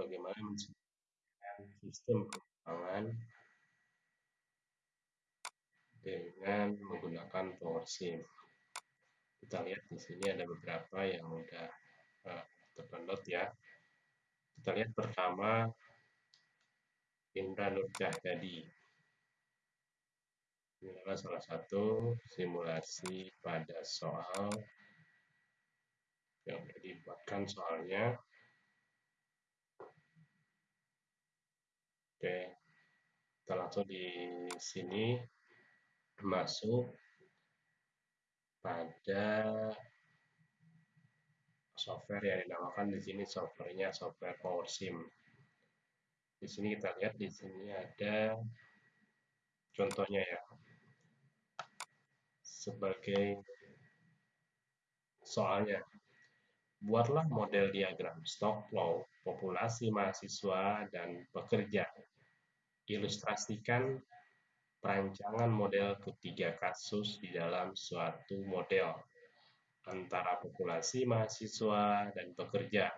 bagaimana menciptakan sistem pengembangan dengan menggunakan PowerShell. Kita lihat di sini ada beberapa yang sudah uh, terdownload ya. Kita lihat pertama Indra Nur Cahyadi. Ini adalah salah satu simulasi pada soal yang sudah dibuatkan soalnya. Oke, kita langsung di sini masuk pada software yang dinamakan di sini softwarenya software PowerSim. Di sini kita lihat di sini ada contohnya ya. Sebagai soalnya buatlah model diagram stock flow populasi mahasiswa dan pekerja. Ilustrasikan perancangan model ketiga kasus di dalam suatu model antara populasi mahasiswa dan pekerja.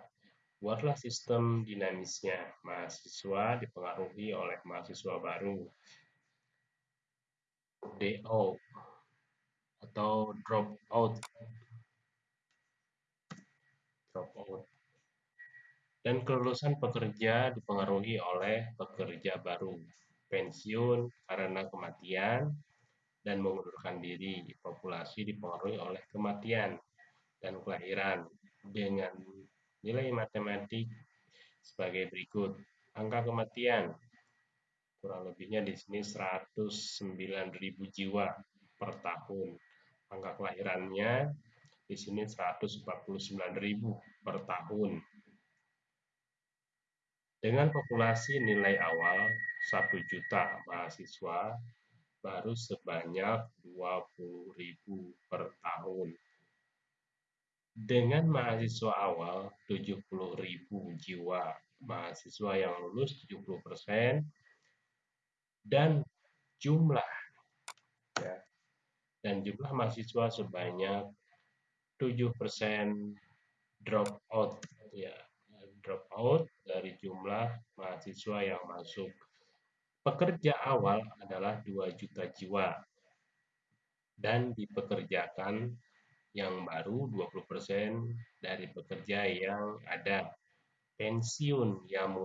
Buatlah sistem dinamisnya. Mahasiswa dipengaruhi oleh mahasiswa baru. DO atau drop out. Drop out. Dan kelulusan pekerja dipengaruhi oleh pekerja baru pensiun karena kematian, dan mengundurkan diri. Populasi dipengaruhi oleh kematian dan kelahiran dengan nilai matematik sebagai berikut. Angka kematian kurang lebihnya di sini 109.000 jiwa per tahun. Angka kelahirannya di sini 149.000 per tahun. Dengan populasi nilai awal 1 juta mahasiswa baru sebanyak 20.000 per tahun. Dengan mahasiswa awal 70.000 jiwa mahasiswa yang lulus 70% dan jumlah ya, dan jumlah mahasiswa sebanyak 7% drop out ya drop out mahasiswa yang masuk Pekerja awal adalah 2 juta jiwa dan dipekerjakan yang baru 20% dari pekerja yang ada pensiun yang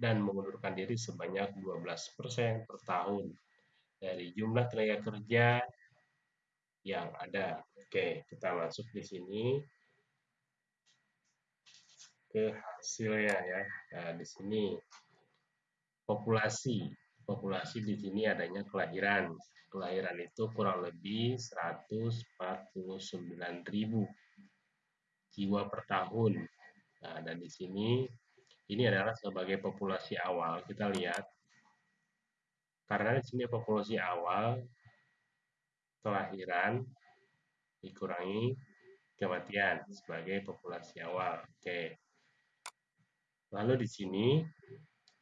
dan mengundurkan diri sebanyak 12% per tahun dari jumlah tenaga kerja yang ada. Oke, kita masuk di sini ke hasilnya ya. Nah, di sini populasi populasi di sini adanya kelahiran. Kelahiran itu kurang lebih 149.000 jiwa per tahun. Nah, dan di sini ini adalah sebagai populasi awal. Kita lihat karena di sini populasi awal kelahiran dikurangi kematian sebagai populasi awal. Oke. Lalu di sini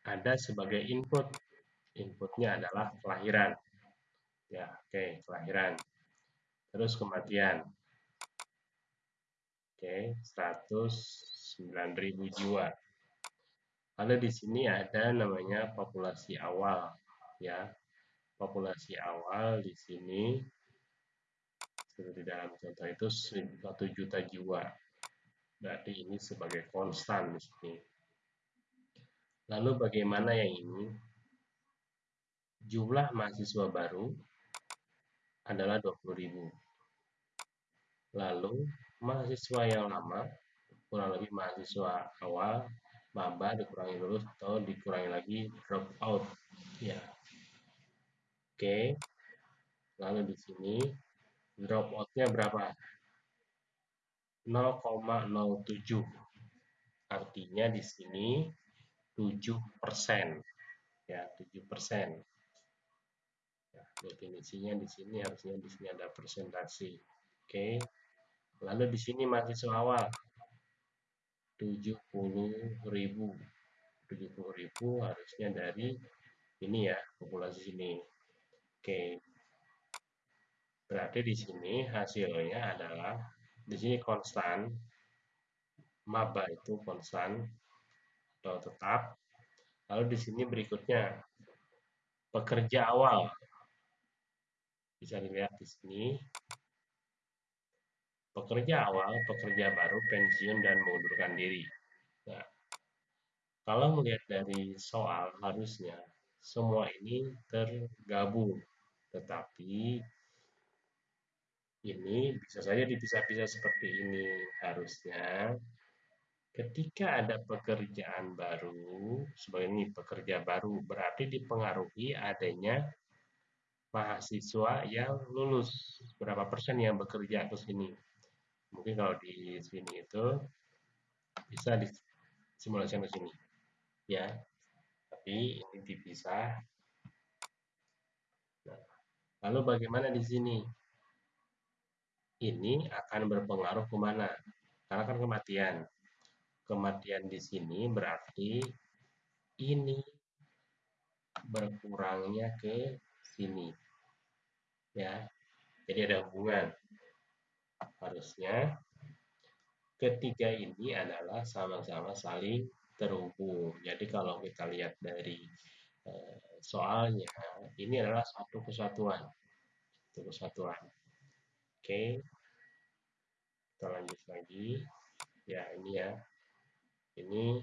ada sebagai input inputnya adalah kelahiran. Ya, oke, okay, kelahiran. Terus kematian. Oke, okay, 109.000 jiwa. Lalu di sini ada namanya populasi awal, ya. Populasi awal di sini seperti dalam contoh itu 1 juta jiwa. Berarti ini sebagai konstan di sini. Lalu bagaimana yang ini? Jumlah mahasiswa baru adalah 20.000. Lalu mahasiswa yang lama, kurang lebih mahasiswa awal, maba dikurangi lulus atau dikurangi lagi drop out. Ya. Oke. Lalu di sini drop out-nya berapa? 0,07. Artinya di sini 7%. Ya, 7% definisinya di sini harusnya di sini ada presentasi oke. Lalu di sini mahasiswa awal. 70.000 70.000 harusnya dari ini ya populasi sini. Oke. Berarti di sini hasilnya adalah di sini konstan maba itu konstan atau tetap. Lalu di sini berikutnya pekerja awal. Bisa dilihat di sini. Pekerja awal, pekerja baru, pensiun, dan mengundurkan diri. Nah, kalau melihat dari soal harusnya semua ini tergabung. Tetapi ini bisa saja dipisah-pisah seperti ini. Harusnya ketika ada pekerjaan baru, sebagai ini pekerja baru berarti dipengaruhi adanya mahasiswa yang lulus. Berapa persen yang bekerja ke sini? Mungkin kalau di sini itu bisa disimulasikan ke sini. Ya. Tapi ini dipisah. Nah, lalu bagaimana di sini? Ini akan berpengaruh ke mana? Karena kan kematian. Kematian di sini berarti ini berkurangnya ke sini. Ya. Jadi ada hubungan. Harusnya ketiga ini adalah sama-sama saling terhubung. Jadi kalau kita lihat dari eh, soalnya, ini adalah satu kesatuan. Satu kesatuan. Oke. Kita lanjut lagi. Ya, ini ya. Ini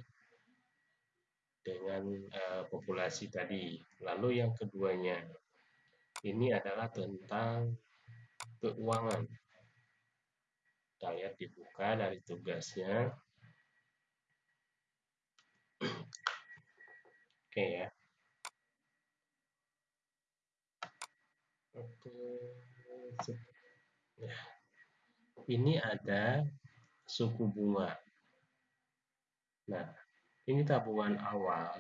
dengan uh, populasi tadi. Lalu yang keduanya, ini adalah tentang keuangan. Kita lihat dibuka dari tugasnya. Oke ya. Oke. Ya. Ini ada suku bunga. Nah, ini tabungan awal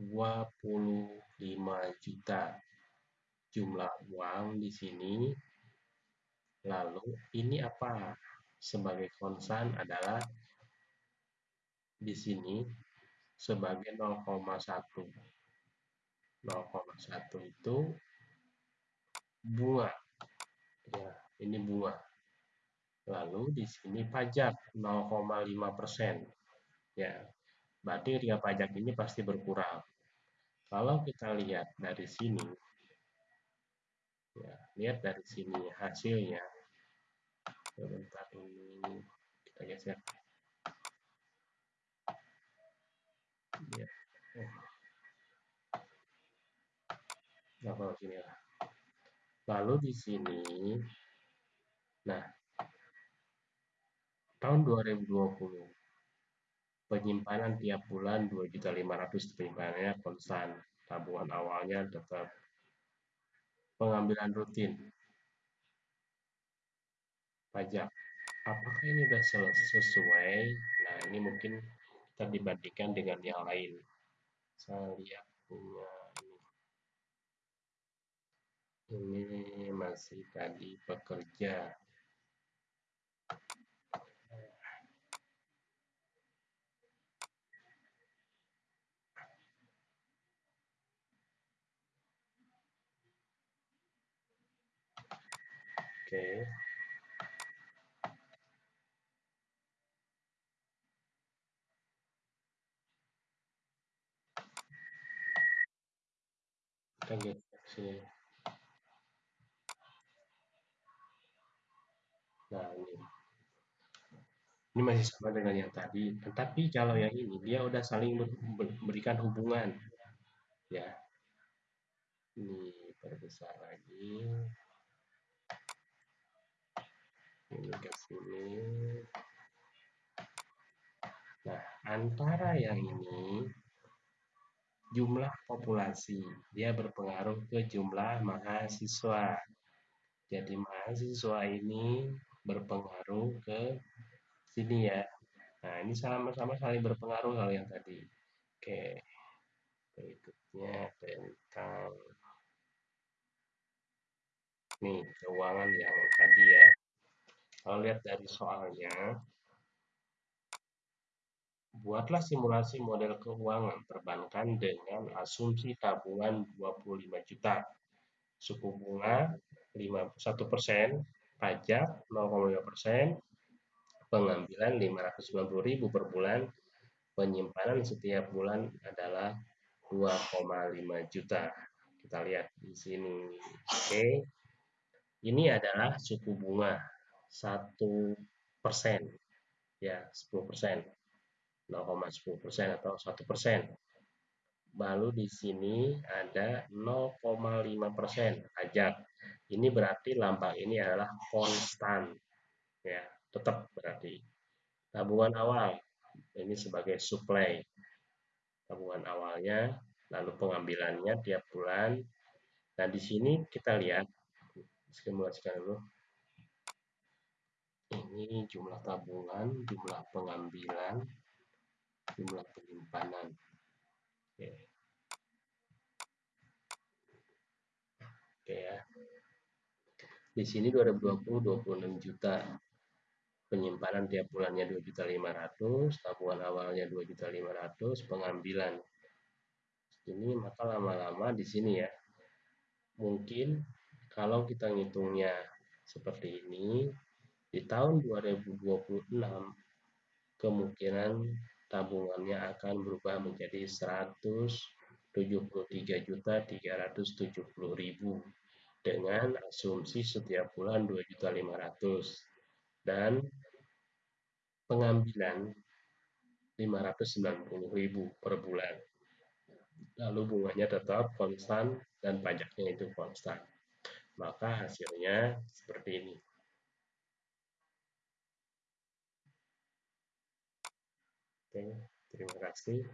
25 juta jumlah uang di sini. Lalu ini apa? Sebagai konsan adalah di sini sebagai 0,1. 0,1 itu bunga. Ya, ini bunga. Lalu di sini pajak 0,5 persen ya berarti ketika pajak ini pasti berkurang. Kalau kita lihat dari sini ya lihat dari sini hasilnya. Sebentar ini kita geser. Ya. Oh. sini lah. Lalu di sini nah tahun 2020 penyimpanan tiap bulan 2.500 penyimpanannya konstan tabungan awalnya tetap pengambilan rutin. Pajak. Apakah ini sudah sesuai? Nah ini mungkin kita dibandingkan dengan yang lain. Saya lihat punya ini. Ini masih tadi pekerja Oke. Kita sini. Nah, ini. Ini masih sama dengan yang tadi, tetapi kalau yang ini dia udah saling memberikan hubungan. Ya. Ini perbesar lagi ini ke sini. Nah antara yang ini jumlah populasi. Dia berpengaruh ke jumlah mahasiswa. Jadi mahasiswa ini berpengaruh ke sini ya. Nah ini sama-sama saling berpengaruh hal yang tadi. Oke berikutnya tentang nih keuangan yang tadi ya kalau lihat dari soalnya, buatlah simulasi model keuangan perbankan dengan asumsi tabungan 25 juta, suku bunga 1 persen, pajak 0,5 persen, pengambilan 590.000 per bulan, penyimpanan setiap bulan adalah 2,5 juta. Kita lihat di sini. Oke. Ini adalah suku bunga 1 persen. Ya, 10 persen. 0,10 persen atau 1 persen. Lalu di sini ada 0,5 persen pajak. Ini berarti lambang ini adalah konstan. Ya, tetap berarti. Tabungan awal ini sebagai supply. Tabungan awalnya, lalu pengambilannya tiap bulan. Nah, di sini kita lihat simulasikan dulu. Ini jumlah tabungan, jumlah pengambilan, jumlah penyimpanan. Oke. Oke ya. Di sini 2020 26 juta. Penyimpanan tiap bulannya 2 juta 500, tabungan awalnya 2 juta 500, pengambilan ini maka lama-lama di sini ya. Mungkin kalau kita ngitungnya seperti ini di tahun 2026 kemungkinan tabungannya akan berubah menjadi 173 juta 370 ribu dengan asumsi setiap bulan 2 juta 500 dan pengambilan 590 ribu per bulan. Lalu bunganya tetap konstan dan pajaknya itu konstan. Maka hasilnya seperti ini Oke, terima kasih.